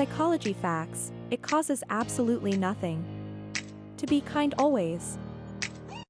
Psychology facts, it causes absolutely nothing. To be kind always.